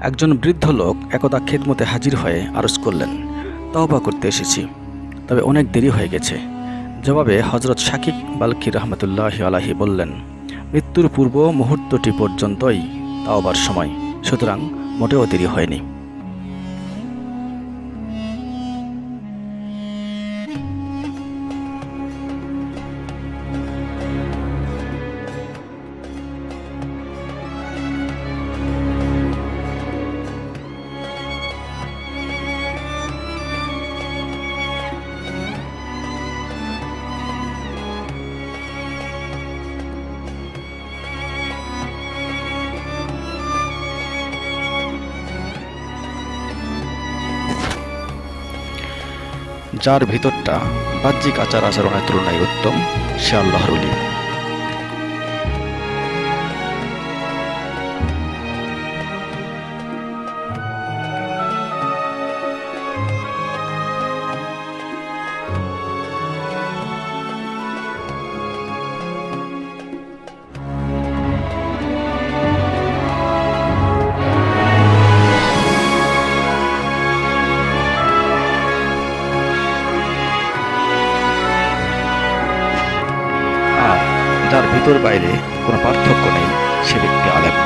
একজন বৃদ্ধ লোক একদা খেদমতে হাজির হয়ে আরজ করলেন, তওবা করতে এসেছি। তবে অনেক দেরি হয়ে গেছে। জবাবে হজরত শাকিব বালকি রহমতুল্লাহ আলাহি বললেন, মৃত্যুর পূর্ব মুহূর্তটি পর্যন্তই তাওবার সময়, সুতরাং মোটেও দেরি হয়নি। যার ভিতরটা বাহ্যিক আচার আচরণের তুলনায় উত্তম সে আল্লাহর আর ভিতর বাইরে কোনো পার্থক্য নেই সে ব্যক্তি আলেম।